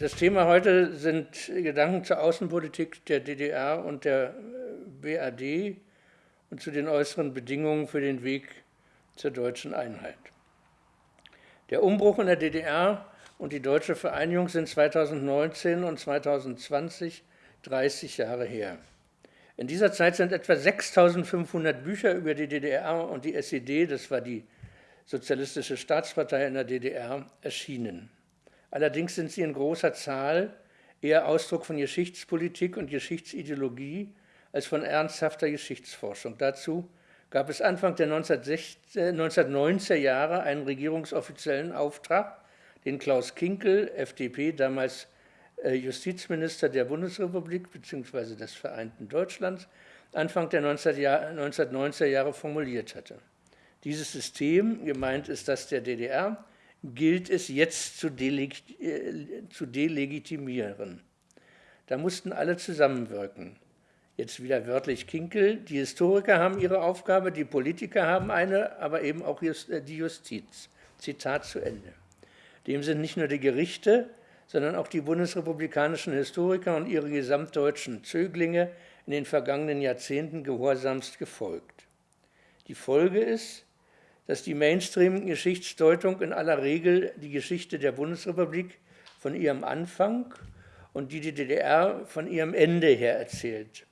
Das Thema heute sind Gedanken zur Außenpolitik der DDR und der BRD und zu den äußeren Bedingungen für den Weg zur deutschen Einheit. Der Umbruch in der DDR und die deutsche Vereinigung sind 2019 und 2020 30 Jahre her. In dieser Zeit sind etwa 6500 Bücher über die DDR und die SED, das war die Sozialistische Staatspartei in der DDR, erschienen. Allerdings sind sie in großer Zahl eher Ausdruck von Geschichtspolitik und Geschichtsideologie als von ernsthafter Geschichtsforschung. Dazu gab es Anfang der 1990er Jahre einen regierungsoffiziellen Auftrag, den Klaus Kinkel, FDP, damals äh, Justizminister der Bundesrepublik bzw. des Vereinten Deutschlands, Anfang der 1990er Jahre formuliert hatte. Dieses System, gemeint ist das der DDR, gilt es jetzt zu, deleg äh, zu delegitimieren. Da mussten alle zusammenwirken. Jetzt wieder wörtlich Kinkel, die Historiker haben ihre Aufgabe, die Politiker haben eine, aber eben auch äh, die Justiz. Zitat zu Ende. Dem sind nicht nur die Gerichte, sondern auch die bundesrepublikanischen Historiker und ihre gesamtdeutschen Zöglinge in den vergangenen Jahrzehnten gehorsamst gefolgt. Die Folge ist, dass die Mainstream-Geschichtsdeutung in aller Regel die Geschichte der Bundesrepublik von ihrem Anfang und die DDR von ihrem Ende her erzählt.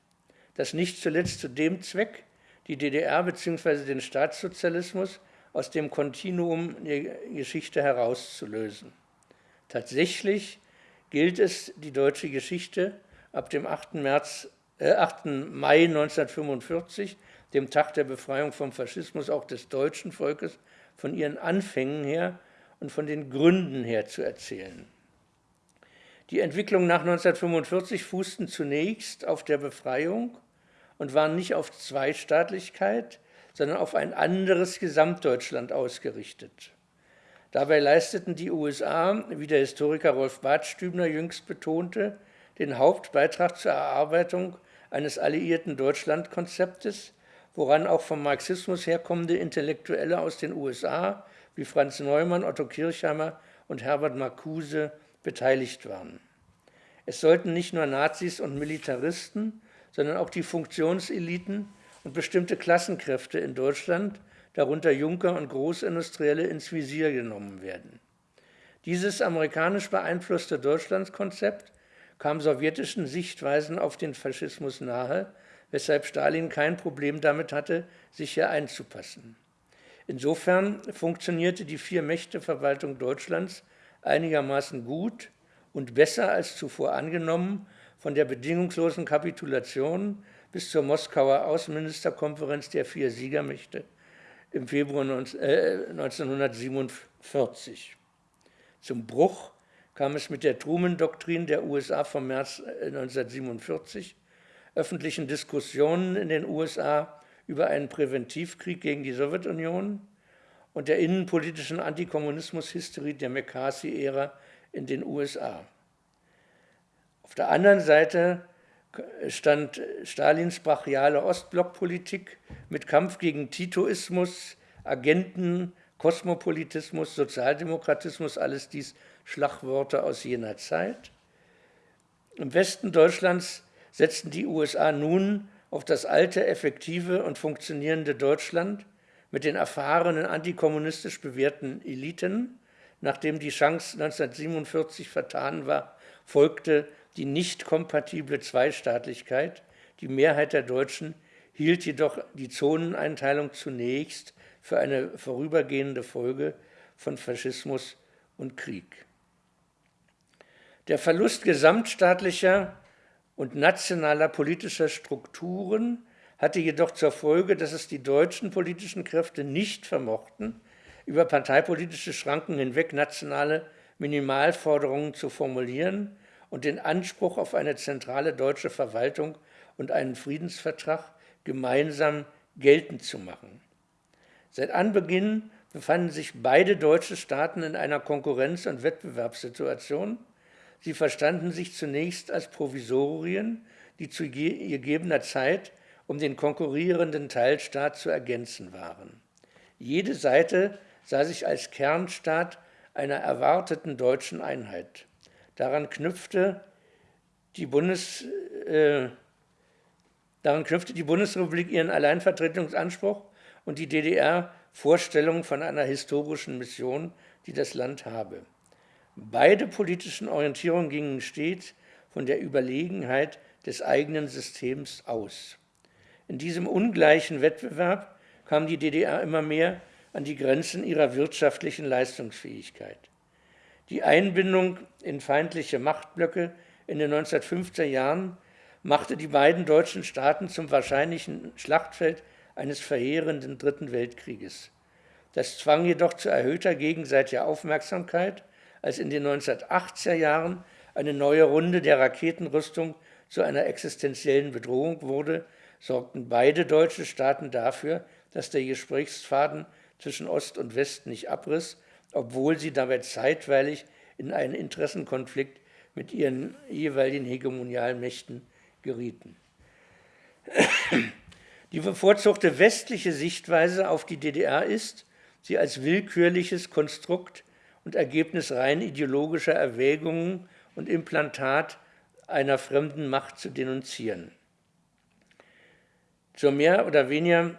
Das nicht zuletzt zu dem Zweck, die DDR bzw. den Staatssozialismus aus dem Kontinuum der Geschichte herauszulösen. Tatsächlich gilt es, die deutsche Geschichte ab dem 8. März, äh, 8. Mai 1945 dem Tag der Befreiung vom Faschismus auch des deutschen Volkes, von ihren Anfängen her und von den Gründen her zu erzählen. Die Entwicklungen nach 1945 fußten zunächst auf der Befreiung und waren nicht auf Zweistaatlichkeit, sondern auf ein anderes Gesamtdeutschland ausgerichtet. Dabei leisteten die USA, wie der Historiker Rolf Badstübner jüngst betonte, den Hauptbeitrag zur Erarbeitung eines alliierten Deutschlandkonzeptes, woran auch vom Marxismus herkommende Intellektuelle aus den USA wie Franz Neumann, Otto Kirchheimer und Herbert Marcuse beteiligt waren. Es sollten nicht nur Nazis und Militaristen, sondern auch die Funktionseliten und bestimmte Klassenkräfte in Deutschland, darunter Junker und Großindustrielle, ins Visier genommen werden. Dieses amerikanisch beeinflusste Deutschlandskonzept kam sowjetischen Sichtweisen auf den Faschismus nahe, weshalb Stalin kein Problem damit hatte, sich hier einzupassen. Insofern funktionierte die Vier-Mächte-Verwaltung Deutschlands einigermaßen gut und besser als zuvor angenommen, von der bedingungslosen Kapitulation bis zur Moskauer Außenministerkonferenz der vier Siegermächte im Februar 1947. Äh, Zum Bruch kam es mit der Truman-Doktrin der USA vom März 1947 öffentlichen Diskussionen in den USA über einen Präventivkrieg gegen die Sowjetunion und der innenpolitischen Antikommunismus-Hysterie der McCarthy-Ära in den USA. Auf der anderen Seite stand Stalins brachiale Ostblockpolitik mit Kampf gegen Titoismus, Agenten, Kosmopolitismus, Sozialdemokratismus, alles dies Schlagworte aus jener Zeit. Im Westen Deutschlands setzten die USA nun auf das alte, effektive und funktionierende Deutschland mit den erfahrenen antikommunistisch bewährten Eliten. Nachdem die Chance 1947 vertan war, folgte die nicht kompatible Zweistaatlichkeit. Die Mehrheit der Deutschen hielt jedoch die Zoneneinteilung zunächst für eine vorübergehende Folge von Faschismus und Krieg. Der Verlust gesamtstaatlicher und nationaler politischer Strukturen hatte jedoch zur Folge, dass es die deutschen politischen Kräfte nicht vermochten, über parteipolitische Schranken hinweg nationale Minimalforderungen zu formulieren und den Anspruch auf eine zentrale deutsche Verwaltung und einen Friedensvertrag gemeinsam geltend zu machen. Seit Anbeginn befanden sich beide deutsche Staaten in einer Konkurrenz- und Wettbewerbssituation, Sie verstanden sich zunächst als Provisorien, die zu gegebener Zeit um den konkurrierenden Teilstaat zu ergänzen waren. Jede Seite sah sich als Kernstaat einer erwarteten deutschen Einheit. Daran knüpfte die, Bundes, äh, daran knüpfte die Bundesrepublik ihren Alleinvertretungsanspruch und die DDR Vorstellungen von einer historischen Mission, die das Land habe. Beide politischen Orientierungen gingen stets von der Überlegenheit des eigenen Systems aus. In diesem ungleichen Wettbewerb kam die DDR immer mehr an die Grenzen ihrer wirtschaftlichen Leistungsfähigkeit. Die Einbindung in feindliche Machtblöcke in den 1950er Jahren machte die beiden deutschen Staaten zum wahrscheinlichen Schlachtfeld eines verheerenden Dritten Weltkrieges. Das zwang jedoch zu erhöhter gegenseitiger Aufmerksamkeit, als in den 1980er Jahren eine neue Runde der Raketenrüstung zu einer existenziellen Bedrohung wurde, sorgten beide deutsche Staaten dafür, dass der Gesprächsfaden zwischen Ost und West nicht abriss, obwohl sie dabei zeitweilig in einen Interessenkonflikt mit ihren jeweiligen Hegemonialmächten gerieten. Die bevorzugte westliche Sichtweise auf die DDR ist, sie als willkürliches Konstrukt und Ergebnis rein ideologischer Erwägungen und Implantat einer fremden Macht zu denunzieren. Zur mehr oder weniger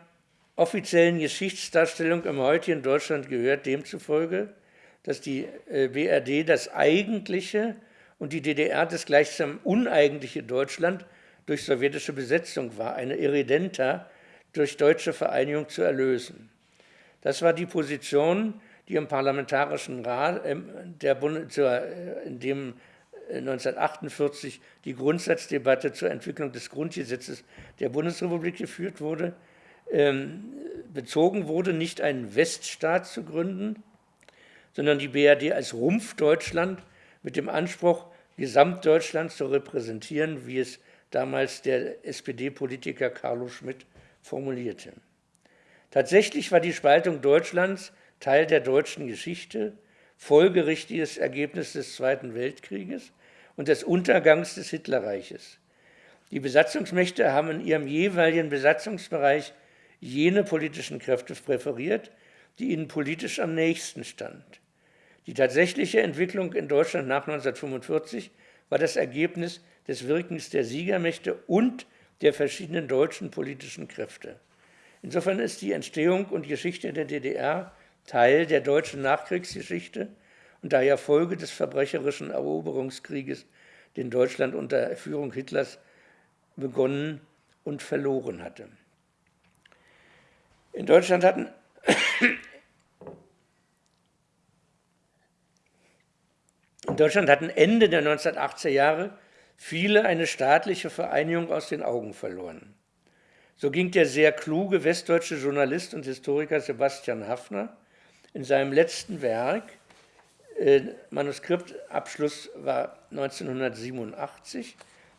offiziellen Geschichtsdarstellung im heutigen Deutschland gehört demzufolge, dass die äh, BRD das eigentliche und die DDR das gleichsam uneigentliche Deutschland durch sowjetische Besetzung war, eine Irredenta durch deutsche Vereinigung zu erlösen. Das war die Position, die im Parlamentarischen Rat, äh, der Bund, äh, in dem 1948 äh, die Grundsatzdebatte zur Entwicklung des Grundgesetzes der Bundesrepublik geführt wurde, ähm, bezogen wurde, nicht einen Weststaat zu gründen, sondern die BRD als Rumpf Deutschland mit dem Anspruch, Gesamtdeutschland zu repräsentieren, wie es damals der SPD-Politiker Carlo Schmidt formulierte. Tatsächlich war die Spaltung Deutschlands Teil der deutschen Geschichte, folgerichtiges Ergebnis des Zweiten Weltkrieges und des Untergangs des Hitlerreiches. Die Besatzungsmächte haben in ihrem jeweiligen Besatzungsbereich jene politischen Kräfte präferiert, die ihnen politisch am nächsten stand. Die tatsächliche Entwicklung in Deutschland nach 1945 war das Ergebnis des Wirkens der Siegermächte und der verschiedenen deutschen politischen Kräfte. Insofern ist die Entstehung und Geschichte der DDR Teil der deutschen Nachkriegsgeschichte und daher Folge des verbrecherischen Eroberungskrieges, den Deutschland unter Führung Hitlers begonnen und verloren hatte. In Deutschland hatten in Deutschland hatten Ende der 1980er Jahre viele eine staatliche Vereinigung aus den Augen verloren. So ging der sehr kluge westdeutsche Journalist und Historiker Sebastian Hafner in seinem letzten Werk, äh, Manuskriptabschluss war 1987,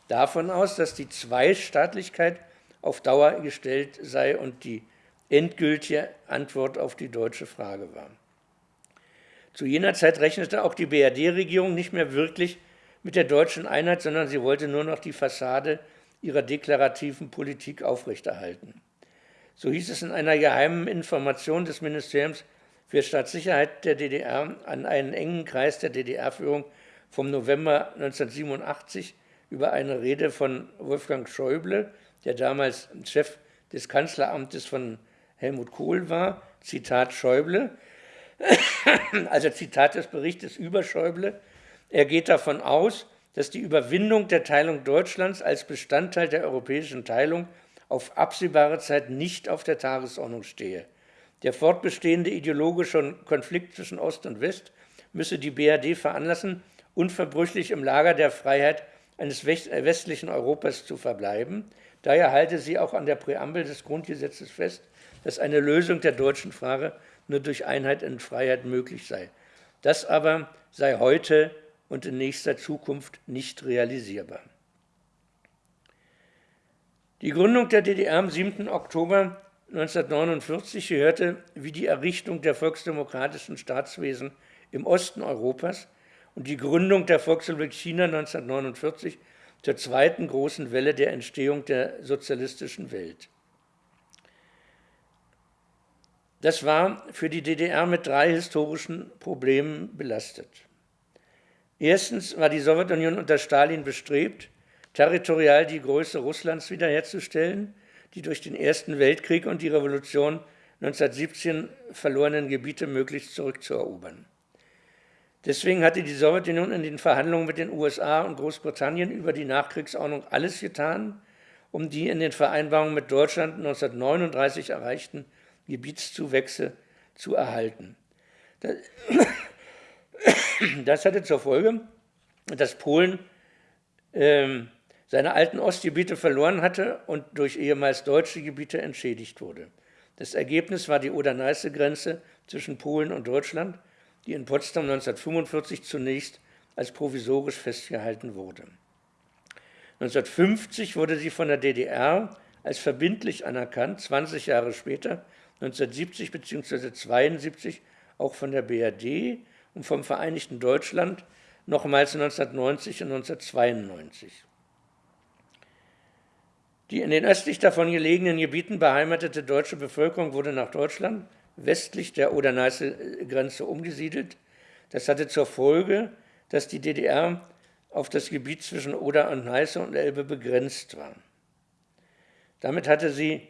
davon aus, dass die Zweistaatlichkeit auf Dauer gestellt sei und die endgültige Antwort auf die deutsche Frage war. Zu jener Zeit rechnete auch die BRD-Regierung nicht mehr wirklich mit der deutschen Einheit, sondern sie wollte nur noch die Fassade ihrer deklarativen Politik aufrechterhalten. So hieß es in einer geheimen Information des Ministeriums für Staatssicherheit der DDR an einen engen Kreis der DDR-Führung vom November 1987 über eine Rede von Wolfgang Schäuble, der damals Chef des Kanzleramtes von Helmut Kohl war, Zitat Schäuble, also Zitat des Berichtes über Schäuble, er geht davon aus, dass die Überwindung der Teilung Deutschlands als Bestandteil der europäischen Teilung auf absehbare Zeit nicht auf der Tagesordnung stehe. Der fortbestehende ideologische Konflikt zwischen Ost und West müsse die BRD veranlassen, unverbrüchlich im Lager der Freiheit eines westlichen Europas zu verbleiben. Daher halte sie auch an der Präambel des Grundgesetzes fest, dass eine Lösung der deutschen Frage nur durch Einheit und Freiheit möglich sei. Das aber sei heute und in nächster Zukunft nicht realisierbar. Die Gründung der DDR am 7. Oktober 1949 gehörte wie die Errichtung der volksdemokratischen Staatswesen im Osten Europas und die Gründung der Volksrepublik China 1949 zur zweiten großen Welle der Entstehung der sozialistischen Welt. Das war für die DDR mit drei historischen Problemen belastet. Erstens war die Sowjetunion unter Stalin bestrebt, territorial die Größe Russlands wiederherzustellen, die durch den Ersten Weltkrieg und die Revolution 1917 verlorenen Gebiete möglichst zurückzuerobern. Deswegen hatte die Sowjetunion in den Verhandlungen mit den USA und Großbritannien über die Nachkriegsordnung alles getan, um die in den Vereinbarungen mit Deutschland 1939 erreichten Gebietszuwächse zu erhalten. Das hatte zur Folge, dass Polen ähm, seine alten Ostgebiete verloren hatte und durch ehemals deutsche Gebiete entschädigt wurde. Das Ergebnis war die Oder-Neiße-Grenze zwischen Polen und Deutschland, die in Potsdam 1945 zunächst als provisorisch festgehalten wurde. 1950 wurde sie von der DDR als verbindlich anerkannt, 20 Jahre später, 1970 bzw. 1972 auch von der BRD und vom Vereinigten Deutschland nochmals 1990 und 1992. Die in den östlich davon gelegenen Gebieten beheimatete deutsche Bevölkerung wurde nach Deutschland westlich der Oder-Neiße-Grenze umgesiedelt. Das hatte zur Folge, dass die DDR auf das Gebiet zwischen Oder und Neiße und Elbe begrenzt war. Damit hatte sie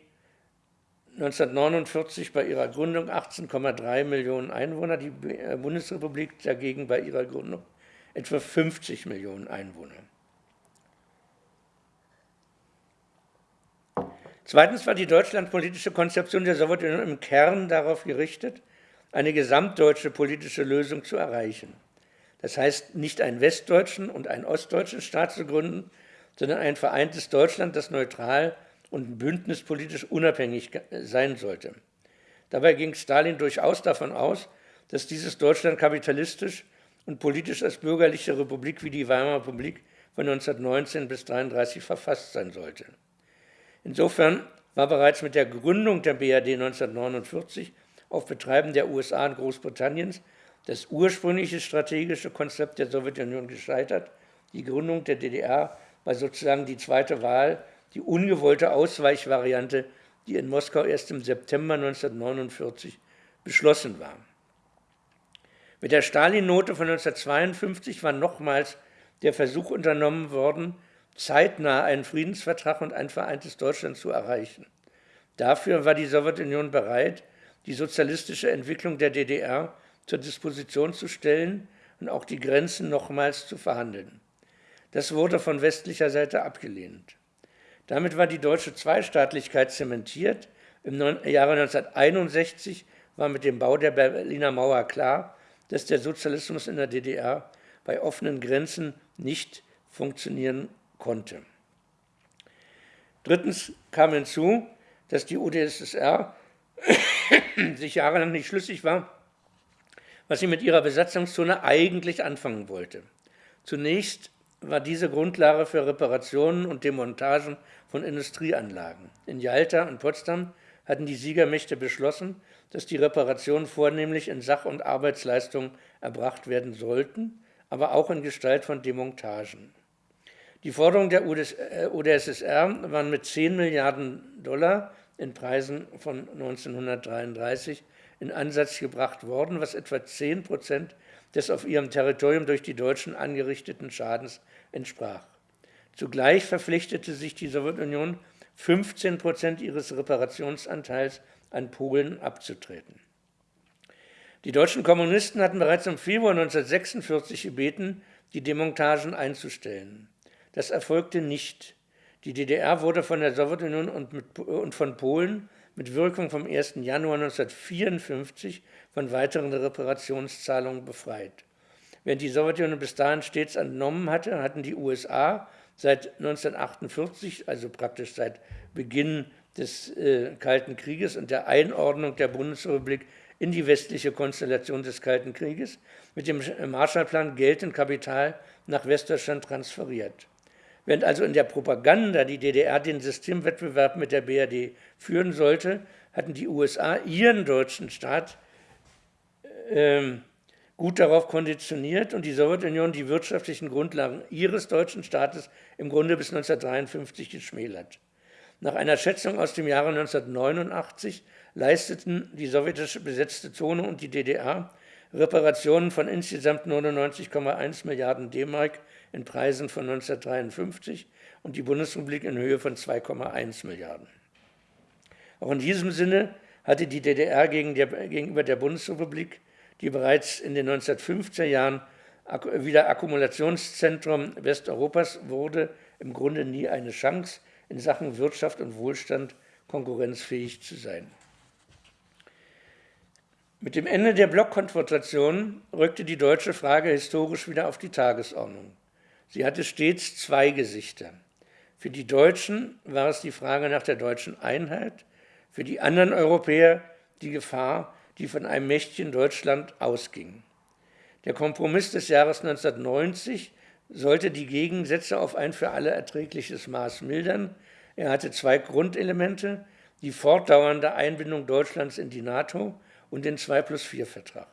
1949 bei ihrer Gründung 18,3 Millionen Einwohner, die Bundesrepublik dagegen bei ihrer Gründung etwa 50 Millionen Einwohner. Zweitens war die deutschlandpolitische Konzeption der Sowjetunion im Kern darauf gerichtet, eine gesamtdeutsche politische Lösung zu erreichen. Das heißt, nicht einen westdeutschen und einen ostdeutschen Staat zu gründen, sondern ein vereintes Deutschland, das neutral und bündnispolitisch unabhängig sein sollte. Dabei ging Stalin durchaus davon aus, dass dieses Deutschland kapitalistisch und politisch als bürgerliche Republik wie die Weimarer Republik von 1919 bis 1933 verfasst sein sollte. Insofern war bereits mit der Gründung der BRD 1949 auf Betreiben der USA und Großbritanniens das ursprüngliche strategische Konzept der Sowjetunion gescheitert. Die Gründung der DDR war sozusagen die zweite Wahl, die ungewollte Ausweichvariante, die in Moskau erst im September 1949 beschlossen war. Mit der Stalin-Note von 1952 war nochmals der Versuch unternommen worden, zeitnah einen Friedensvertrag und ein vereintes Deutschland zu erreichen. Dafür war die Sowjetunion bereit, die sozialistische Entwicklung der DDR zur Disposition zu stellen und auch die Grenzen nochmals zu verhandeln. Das wurde von westlicher Seite abgelehnt. Damit war die deutsche Zweistaatlichkeit zementiert. Im Jahre 1961 war mit dem Bau der Berliner Mauer klar, dass der Sozialismus in der DDR bei offenen Grenzen nicht funktionieren konnte. Drittens kam hinzu, dass die UdSSR sich jahrelang nicht schlüssig war, was sie mit ihrer Besatzungszone eigentlich anfangen wollte. Zunächst war diese Grundlage für Reparationen und Demontagen von Industrieanlagen. In Jalta und Potsdam hatten die Siegermächte beschlossen, dass die Reparationen vornehmlich in Sach- und Arbeitsleistungen erbracht werden sollten, aber auch in Gestalt von Demontagen. Die Forderungen der UdSSR äh, waren mit 10 Milliarden Dollar in Preisen von 1933 in Ansatz gebracht worden, was etwa 10 Prozent des auf ihrem Territorium durch die Deutschen angerichteten Schadens entsprach. Zugleich verpflichtete sich die Sowjetunion, 15 Prozent ihres Reparationsanteils an Polen abzutreten. Die deutschen Kommunisten hatten bereits im Februar 1946 gebeten, die Demontagen einzustellen. Das erfolgte nicht. Die DDR wurde von der Sowjetunion und, mit, und von Polen mit Wirkung vom 1. Januar 1954 von weiteren Reparationszahlungen befreit. Während die Sowjetunion bis dahin stets entnommen hatte, hatten die USA seit 1948, also praktisch seit Beginn des äh, Kalten Krieges und der Einordnung der Bundesrepublik in die westliche Konstellation des Kalten Krieges, mit dem Marshallplan Geld und Kapital nach Westdeutschland transferiert. Während also in der Propaganda die DDR den Systemwettbewerb mit der BRD führen sollte, hatten die USA ihren deutschen Staat äh, gut darauf konditioniert und die Sowjetunion die wirtschaftlichen Grundlagen ihres deutschen Staates im Grunde bis 1953 geschmälert. Nach einer Schätzung aus dem Jahre 1989 leisteten die sowjetisch besetzte Zone und die DDR Reparationen von insgesamt 99,1 Milliarden D-Mark in Preisen von 1953 und die Bundesrepublik in Höhe von 2,1 Milliarden. Auch in diesem Sinne hatte die DDR gegenüber der Bundesrepublik, die bereits in den 1950er Jahren wieder Akkumulationszentrum Westeuropas wurde, im Grunde nie eine Chance, in Sachen Wirtschaft und Wohlstand konkurrenzfähig zu sein. Mit dem Ende der Blockkonfrontation rückte die deutsche Frage historisch wieder auf die Tagesordnung. Sie hatte stets zwei Gesichter. Für die Deutschen war es die Frage nach der deutschen Einheit, für die anderen Europäer die Gefahr, die von einem mächtigen Deutschland ausging. Der Kompromiss des Jahres 1990 sollte die Gegensätze auf ein für alle erträgliches Maß mildern. Er hatte zwei Grundelemente, die fortdauernde Einbindung Deutschlands in die NATO und den 2 plus 4 Vertrag.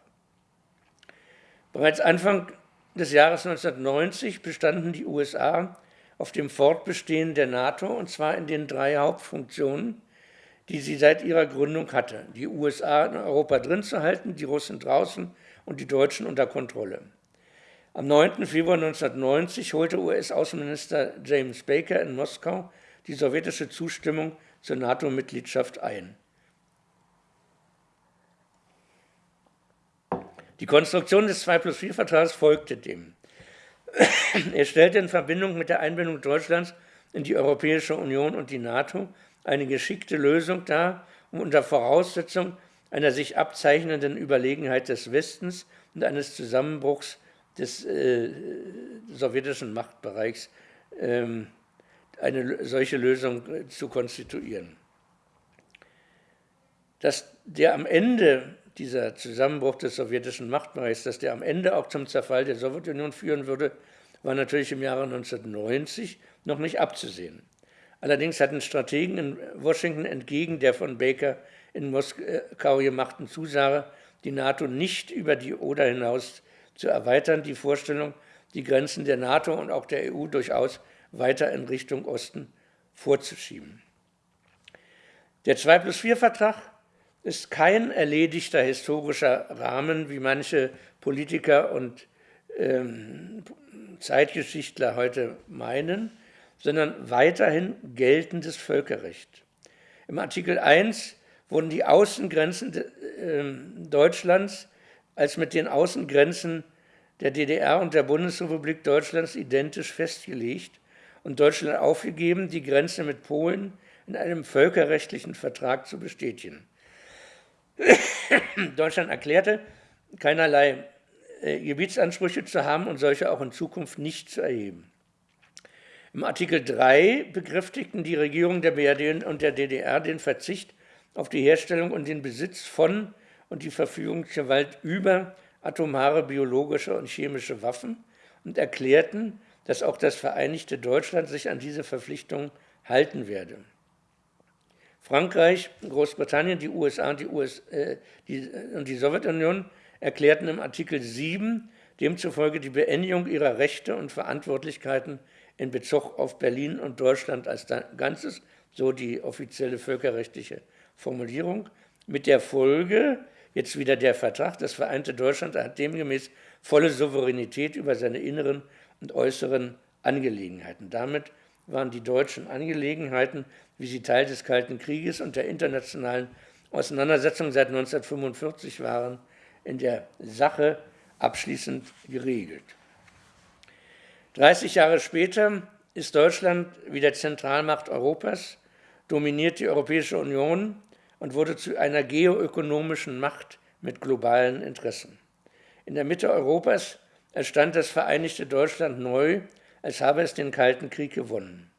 Bereits Anfang des Jahres 1990 bestanden die USA auf dem Fortbestehen der NATO, und zwar in den drei Hauptfunktionen, die sie seit ihrer Gründung hatte. Die USA in Europa drin zu halten, die Russen draußen und die Deutschen unter Kontrolle. Am 9. Februar 1990 holte US-Außenminister James Baker in Moskau die sowjetische Zustimmung zur NATO-Mitgliedschaft ein. Die Konstruktion des 2 plus 4 Vertrags folgte dem. er stellte in Verbindung mit der Einbindung Deutschlands in die Europäische Union und die NATO eine geschickte Lösung dar, um unter Voraussetzung einer sich abzeichnenden Überlegenheit des Westens und eines Zusammenbruchs des äh, sowjetischen Machtbereichs ähm, eine solche Lösung äh, zu konstituieren. Dass der am Ende dieser Zusammenbruch des sowjetischen Machtbereichs, dass der am Ende auch zum Zerfall der Sowjetunion führen würde, war natürlich im Jahre 1990 noch nicht abzusehen. Allerdings hatten Strategen in Washington entgegen der von Baker in Moskau gemachten Zusage, die NATO nicht über die Oder hinaus zu erweitern, die Vorstellung, die Grenzen der NATO und auch der EU durchaus weiter in Richtung Osten vorzuschieben. Der 2 plus 4 Vertrag ist kein erledigter historischer Rahmen, wie manche Politiker und ähm, Zeitgeschichtler heute meinen, sondern weiterhin geltendes Völkerrecht. Im Artikel 1 wurden die Außengrenzen äh, Deutschlands als mit den Außengrenzen der DDR und der Bundesrepublik Deutschlands identisch festgelegt und Deutschland aufgegeben, die Grenze mit Polen in einem völkerrechtlichen Vertrag zu bestätigen. Deutschland erklärte, keinerlei äh, Gebietsansprüche zu haben und solche auch in Zukunft nicht zu erheben. Im Artikel 3 bekräftigten die Regierungen der BRD und der DDR den Verzicht auf die Herstellung und den Besitz von und die Verfügungsgewalt über atomare, biologische und chemische Waffen und erklärten, dass auch das Vereinigte Deutschland sich an diese Verpflichtung halten werde. Frankreich, Großbritannien, die USA und die, US, äh, die, und die Sowjetunion erklärten im Artikel 7 demzufolge die Beendigung ihrer Rechte und Verantwortlichkeiten in Bezug auf Berlin und Deutschland als Ganzes, so die offizielle völkerrechtliche Formulierung, mit der Folge, jetzt wieder der Vertrag, das vereinte Deutschland hat demgemäß volle Souveränität über seine inneren und äußeren Angelegenheiten. Damit waren die deutschen Angelegenheiten, wie sie Teil des Kalten Krieges und der internationalen Auseinandersetzung seit 1945 waren, in der Sache abschließend geregelt. 30 Jahre später ist Deutschland wieder Zentralmacht Europas, dominiert die Europäische Union und wurde zu einer geoökonomischen Macht mit globalen Interessen. In der Mitte Europas erstand das Vereinigte Deutschland neu als habe es den Kalten Krieg gewonnen.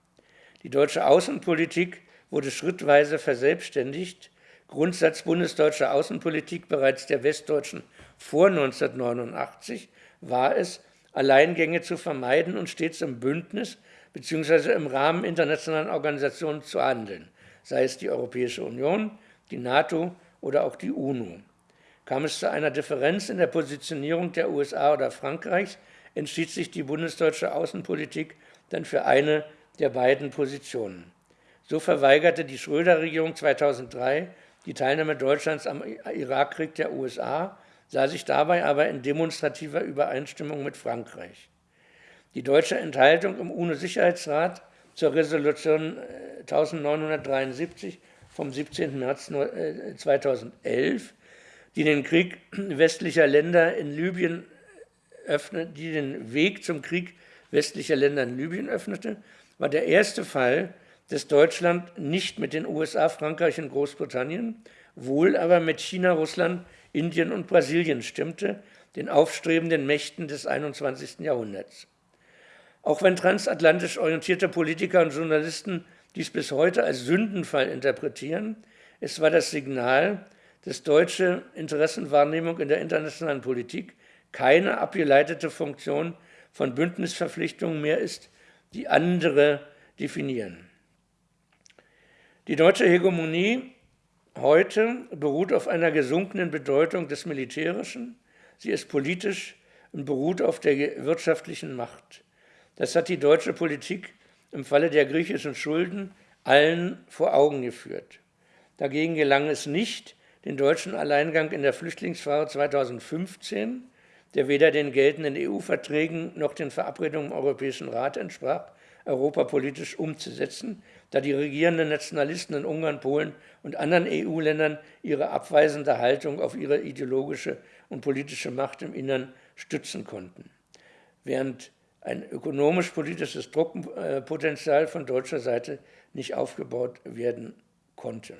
Die deutsche Außenpolitik wurde schrittweise verselbstständigt. Grundsatz bundesdeutscher Außenpolitik bereits der Westdeutschen vor 1989 war es, Alleingänge zu vermeiden und stets im Bündnis bzw. im Rahmen internationalen Organisationen zu handeln, sei es die Europäische Union, die NATO oder auch die UNO. Kam es zu einer Differenz in der Positionierung der USA oder Frankreichs, entschied sich die bundesdeutsche Außenpolitik dann für eine der beiden Positionen. So verweigerte die Schröder-Regierung 2003 die Teilnahme Deutschlands am Irakkrieg der USA sah sich dabei aber in demonstrativer Übereinstimmung mit Frankreich. Die deutsche Enthaltung im UNO-Sicherheitsrat zur Resolution 1973 äh, vom 17. März 2011, die den Krieg westlicher Länder in Libyen öffnet, die den Weg zum Krieg westlicher Länder in Libyen öffnete, war der erste Fall, dass Deutschland nicht mit den USA, Frankreich und Großbritannien, wohl aber mit China, Russland, Indien und Brasilien stimmte, den aufstrebenden Mächten des 21. Jahrhunderts. Auch wenn transatlantisch orientierte Politiker und Journalisten dies bis heute als Sündenfall interpretieren, es war das Signal, dass deutsche Interessenwahrnehmung in der internationalen Politik keine abgeleitete Funktion von Bündnisverpflichtungen mehr ist, die andere definieren. Die deutsche Hegemonie heute beruht auf einer gesunkenen Bedeutung des Militärischen. Sie ist politisch und beruht auf der wirtschaftlichen Macht. Das hat die deutsche Politik im Falle der griechischen Schulden allen vor Augen geführt. Dagegen gelang es nicht, den deutschen Alleingang in der Flüchtlingsfrage 2015, der weder den geltenden EU-Verträgen noch den Verabredungen im Europäischen Rat entsprach, europapolitisch umzusetzen, da die regierenden Nationalisten in Ungarn, Polen und anderen EU-Ländern ihre abweisende Haltung auf ihre ideologische und politische Macht im Innern stützen konnten. Während ein ökonomisch-politisches Druckpotenzial von deutscher Seite nicht aufgebaut werden konnte.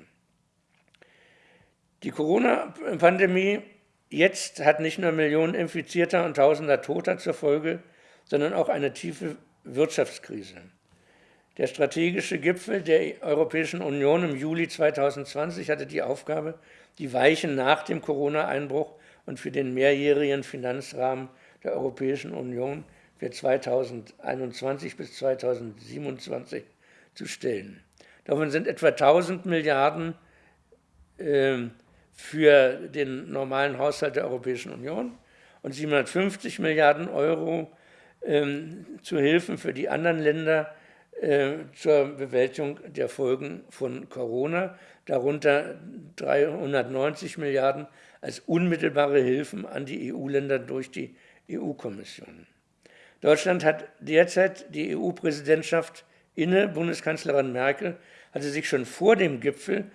Die Corona-Pandemie jetzt hat nicht nur Millionen Infizierter und Tausender Toter zur Folge, sondern auch eine tiefe Wirtschaftskrise. Der strategische Gipfel der Europäischen Union im Juli 2020 hatte die Aufgabe, die Weichen nach dem Corona-Einbruch und für den mehrjährigen Finanzrahmen der Europäischen Union für 2021 bis 2027 zu stellen. Davon sind etwa 1000 Milliarden äh, für den normalen Haushalt der Europäischen Union und 750 Milliarden Euro äh, zu Hilfen für die anderen Länder äh, zur Bewältigung der Folgen von Corona, darunter 390 Milliarden als unmittelbare Hilfen an die EU-Länder durch die EU-Kommission. Deutschland hat derzeit die EU-Präsidentschaft inne. Bundeskanzlerin Merkel hatte sich schon vor dem Gipfel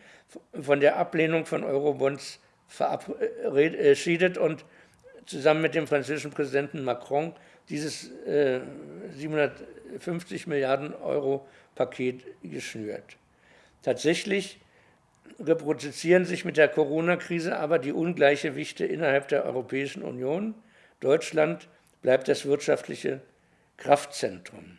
von der Ablehnung von Eurobonds verabschiedet und zusammen mit dem französischen Präsidenten Macron dieses äh, 750 Milliarden Euro Paket geschnürt. Tatsächlich reproduzieren sich mit der Corona-Krise aber die Ungleichgewichte innerhalb der Europäischen Union. Deutschland bleibt das wirtschaftliche Kraftzentrum.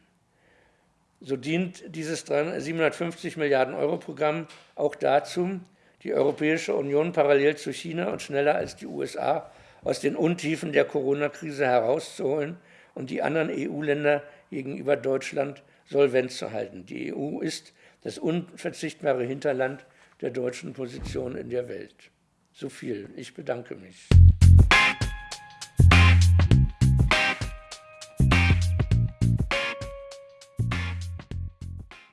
So dient dieses 750 Milliarden Euro Programm auch dazu, die Europäische Union parallel zu China und schneller als die USA aus den Untiefen der Corona-Krise herauszuholen und die anderen EU-Länder gegenüber Deutschland solvent zu halten. Die EU ist das unverzichtbare Hinterland der deutschen Position in der Welt. So viel. Ich bedanke mich.